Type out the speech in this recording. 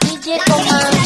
DJ Comando.